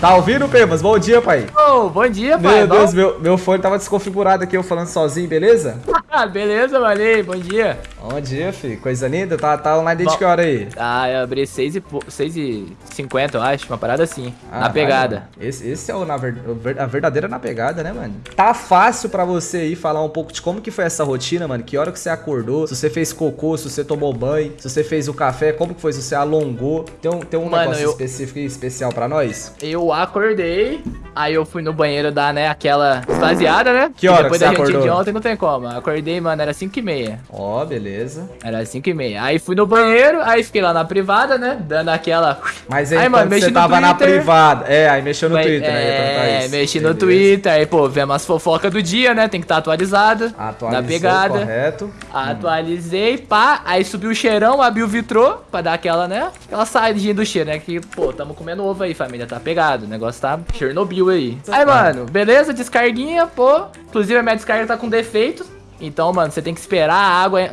Tá ouvindo, Pemas? Bom dia, pai. Ô, bom dia, pai. Meu? Deus, meu, meu fone tava desconfigurado aqui, eu falando sozinho, beleza? Ah, beleza, aí, bom dia. Bom dia, filho. Coisa linda. Tá, tá online desde Bom. que hora aí? Ah, eu abri 6 e, po- 6 e 50, eu acho. Uma parada assim. na Caralho, pegada. mano. Esse, esse é o, na ver- a verdadeira na pegada, né, mano? Tá fácil pra você aí falar um pouco de como que foi essa rotina, mano? Que hora que você acordou? Se você fez cocô, se você tomou banho, se você fez o café, como que foi? Se você alongou? Tem um, tem um Mano, negócio eu- específico e especial pra nós? Eu acordei, aí eu fui no banheiro dar, né, aquela esvaziada, né? Que hora depois que da você de ontem não tem como. Acordei, mano, era 5 e meia. Ó, beleza. Era 5 e meia. Aí fui no banheiro, aí fiquei lá na privada, né? Dando aquela. Mas aí, Aí, mano, mexi você tava na Twitter. privada. É, aí mexeu no Vai- Twitter, né? É, mexi no. Twitter, aí, pô, vemos as fofocas do dia, né? Tem que estar atualizado. Atualizou, Na pegada. correto. Atualizei, pá, aí subiu o cheirão, abri o vitrô pra dar aquela, né? Aquela saidinha do cheiro, né? Que, pô, tamo comendo ovo aí, família, tá pegado. O negócio tá Chernobyl aí. Aí, mano, beleza, descarguinha, pô. Inclusive a minha descarga tá com defeito. Então, mano, você tem que esperar a água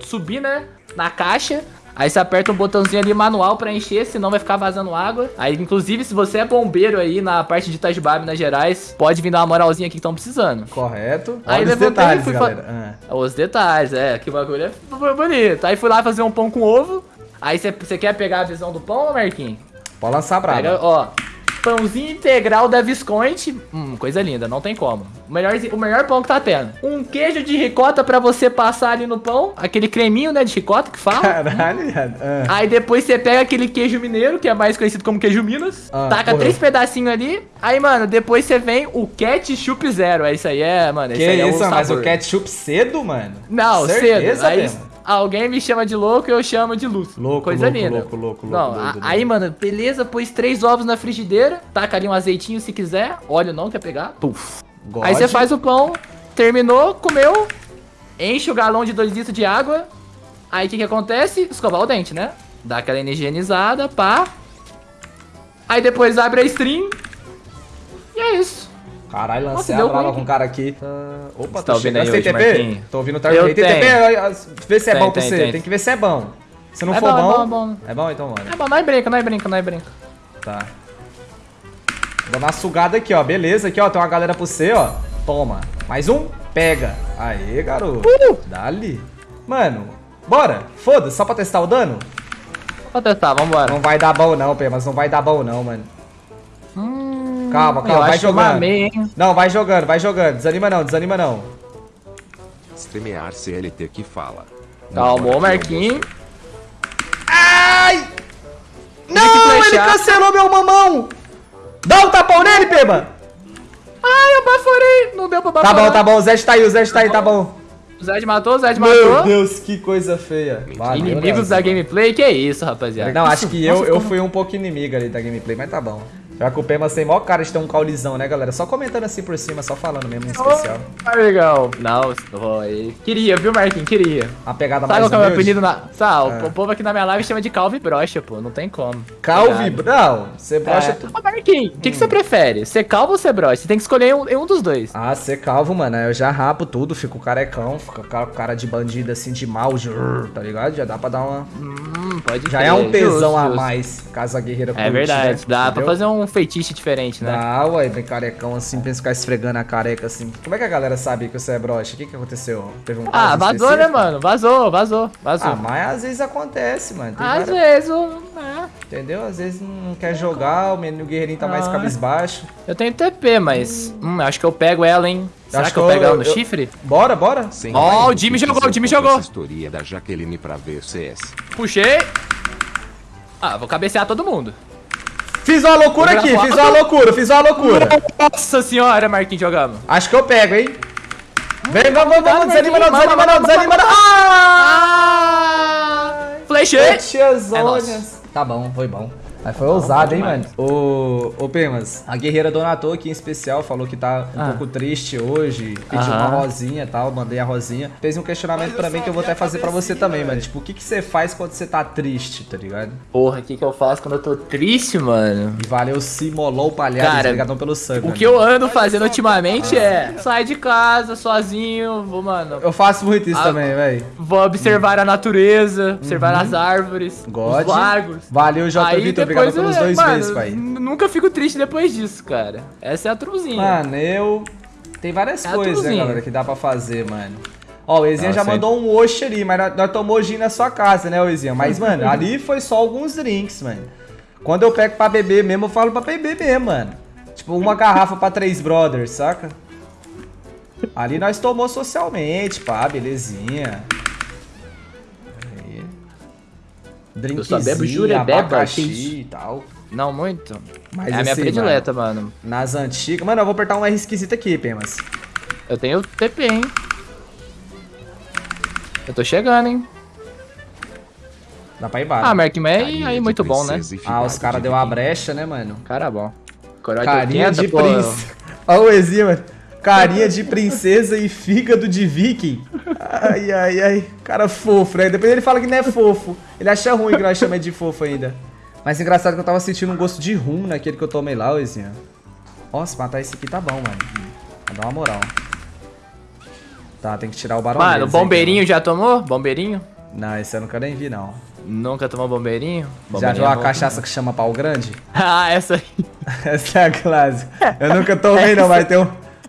subir, né? Na caixa. Aí você aperta um botãozinho ali manual pra encher, senão vai ficar vazando água. Aí, inclusive, se você é bombeiro aí na parte de Itajubá, Minas Gerais, pode vir dar uma moralzinha aqui que estão precisando. Correto. Aí Olha levantei e detalhes, fui fa- galera. Ah. Os detalhes, é, que bagulho é bonito. Aí fui lá fazer um pão com ovo. Aí você quer pegar a visão do pão, Marquinhos? Pode lançar brava. Pega, ó, pãozinho integral da Visconti. Hum, coisa linda, não tem como. O melhor, o melhor pão que tá tendo. Um queijo de ricota pra você passar ali no pão. Aquele creminho, né, de ricota que fala. Caralho, viado. Ah. Aí depois você pega aquele queijo mineiro, que é mais conhecido como queijo Minas. Ah, taca porra. três pedacinhos ali. Aí, mano, depois você vem o ketchup zero. É isso aí, é, mano. Que é isso, o mas o ketchup cedo, mano? Não, Certeza, cedo. Aí mesmo? Alguém me chama de louco e eu chamo de luz. Louco, Coisa louco, linda. louco, louco, Não, louco, a- doido, aí, mano, beleza, pôs três ovos na frigideira, taca ali um azeitinho se quiser, óleo não quer pegar, puf. God. Aí você faz o pão, terminou, comeu, enche o galão de 2 litros de água, aí o que que acontece? Escovar o dente, né? Dá aquela higienizada, pá. Aí depois abre a stream, e é isso. Caralho, lancei a brava com o cara aqui. Ah, opa, tô tá ouvindo chegando. aí hoje, TP? Marquinhos? Tô ouvindo o Eu Tem TP? Vê se é Tem, bom pra tem, você. tem. Tem que ver se é bom. Se não É for bom, é bom, é bom. É bom então, mano. É bom, nós brinca, nós brinca, nós brinca. Tá. Dando uma sugada aqui, ó. Beleza, aqui, ó. Tem uma galera pra você, ó. Toma. Mais um. Pega. Aê, garoto. Uh! Dali. Mano, bora. Foda-se, só pra testar o dano. Vou testar, vambora. Não vai dar bom não, Pê, mas não vai dar bom não, mano. Hum, Calma, eu calma, vai jogando. mamei? Não, vai jogando, vai jogando. Desanima não, desanima não. Streamear CLT que fala. Calma, Marquinhos. Ai! Não, ele flechar. cancelou meu mamão! Dá um tapão nele, Peba! Ai, eu baforei. Não deu pra Tá baforar. bom, tá bom, o Zed tá aí, o Zed tá aí, tá bom. O Zed matou, o Zed Meu matou. Deus, que coisa feia. Valeu, Inimigos da gameplay, que é isso, rapaziada. Não, acho que eu, eu fui um pouco inimigo ali da gameplay, mas tá bom. Já que o Pemas tem maior cara de ter um caulizão, né, galera? Só comentando assim por cima, só falando mesmo em especial. Ah, legal. Não, oh, queria, viu, Marquinhos? Queria. A pegada Sabe mais qual que é o meu apelido na... Sabe, É. o povo aqui na minha live chama de calvo e brocha, pô. Não tem como. Calvi, Obrigado. não, você brocha É. tudo. Ô, Marquinhos, o que, que você prefere? Ser calvo ou ser brocha? Você tem que escolher um, um dos dois. Ah, ser calvo, mano, eu já rapo tudo, fico carecão, fico cara de bandido assim, de mal, de... tá ligado? Já dá pra dar uma... Hum, pode Já crer. é um tesão Justo, a mais, caso a guerreira É verdade. né? Dá pra Entendeu? fazer um feitiço diferente, né? Dá, ué, bem carecão assim, pensa ficar esfregando a careca assim. Como é que a galera sabe que você é broxa? O que que aconteceu? Teve um Ah, vazou, né, específico? mano? Vazou, vazou, vazou. Ah, mas às vezes acontece, mano. Tem Às várias- vezes, o- é. Entendeu? Às vezes não quer jogar, o menino guerreirinho tá mais Ah. cabisbaixo. eu tenho TP, mas. Hum, acho que eu pego ela, hein? Será Acho que eu eu- pego ela no eu- chifre? Bora, bora. Ó, mais o Jimmy jogou, o Jimmy jogou. História da Jaqueline pra ver CS. Puxei. Ah, vou cabecear todo mundo. Fiz uma loucura aqui, fiz uma loucura, fiz uma loucura. Nossa senhora, Marquinhos jogamos. Acho que eu pego, hein? Vem, vamos, vamos, vamos, desanima não, desanima não, desanima não. Ah! Flechei. É Tiazônias. Tá bom, foi bom. Mas foi ousado, hein, mano? Ô, ô Pemas, a guerreira Donatou aqui em especial falou que tá um Ah. pouco triste hoje, pediu Aham. uma rosinha e tal, mandei a rosinha. Fez um questionamento pra mim que eu vou até fazer pra você também, mano. Tipo, o que que você faz quando você tá triste, tá ligado? Porra, o que, que eu faço quando eu tô triste, mano? E valeu Simolou Palhares, Cara, obrigadão pelo sub, O mano. que eu ando fazendo ultimamente é sair de casa sozinho, vou, mano, Eu faço muito isso Ah, também, velho. vou observar a natureza, observar as árvores, God. os lagos. Valeu, J. Vitor, obrigado pelos é, dois mano, meses, pai. Nunca fico triste depois disso, cara. Essa é a truzinha. Mano, eu. Tem várias É coisas, né, galera, que dá pra fazer, mano. Ó, o Ezinha já mandou um oxe ali, mas nós, tomou gin na sua casa, né, Ezinha? Mas, mano, ali foi só alguns drinks, mano. Quando eu pego pra beber mesmo, eu falo pra beber mesmo, mano. Tipo, uma garrafa pra três brothers, saca? Ali nós tomou socialmente, pá, belezinha. Só bebo Drinkzinho, jurebeba, abacaxi que isso? e tal. Não muito. Mas é a minha assim, predileta, mano. Nas antigas... Mano, eu vou apertar um R esquisito aqui, Pemas. Eu tenho TP, hein? Eu tô chegando, hein? Dá pra ir embora. Ah, Carinha aí de muito bom, né? Ah, os caras de deu uma brecha, né, mano? Cara bom. Coroa de Carinha 80, de pô. princesa. Olha o Ezinho, mano. Carinha de princesa e fígado de viking. Ai, ai, ai. Cara fofo, né? Depois ele fala que não é fofo. Ele acha ruim que nós chamamos de fofo ainda. Mas engraçado que eu tava sentindo um gosto de rum naquele que eu tomei lá, ô Ezinho. Nossa, matar esse aqui tá bom, mano. Vou dar uma moral. Tá, tem que tirar o barão Mano, aí, bombeirinho já tomou? Bombeirinho? Não, esse eu nunca nem vi, não. Nunca tomou bombeirinho? Já Bombeirinho viu é a cachaça que chama pau grande? ah, essa aí. Essa é a clássica. Eu nunca tomei, não, mas tem um,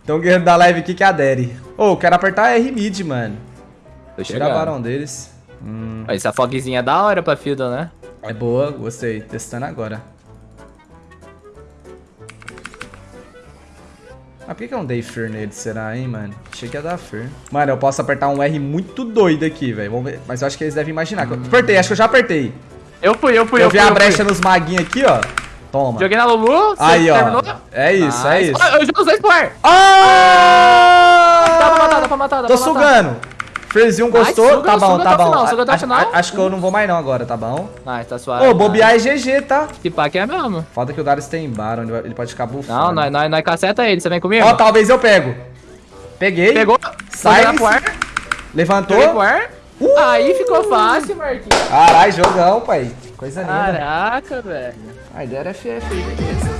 tem um guerreiro da live aqui que adere. Ô, eu quero apertar R mid, mano. Tô a chegando. barão deles. Hum, Essa fogzinha é da hora pra Fiddle, né? é boa, gostei. Testando agora. Mas por que que eu não dei Fear nele, será, hein, mano? Achei que ia dar Fear. Mano, eu posso apertar um R muito doido aqui, velho. Vamos ver. Mas eu acho que eles devem imaginar. que eu- Apertei, acho que eu já apertei. Eu fui, eu fui, eu eu vi fui. a eu brecha fui. nos maguinhos aqui, ó. Toma. Joguei na Lulu, Aí, ó. terminou? É isso, é Nice. isso. Eu já usei Spore. Ah! Dá pra matar, dá pra matar, dá Tô pra sugando. Frezinho gostou? Suga, tá bom, tá bom. final, suga até o A- final. Acho que eu não vou mais não agora, tá bom? Nice, tá suave. Ô, bobear é GG, tá? Se pá que é mesmo. Foda que o Darius tem Baron, ele vai- ele pode ficar bufando. Não, nós, nós, nós caceta ele, você vem comigo? Ó, talvez eu pego. Peguei. Pegou, Sai. Levantou. Uh! Aí ficou fácil, Marquinhos. Caralho, jogão, pai. Coisa linda. Caraca, velho. A ideia era FF aí, beleza.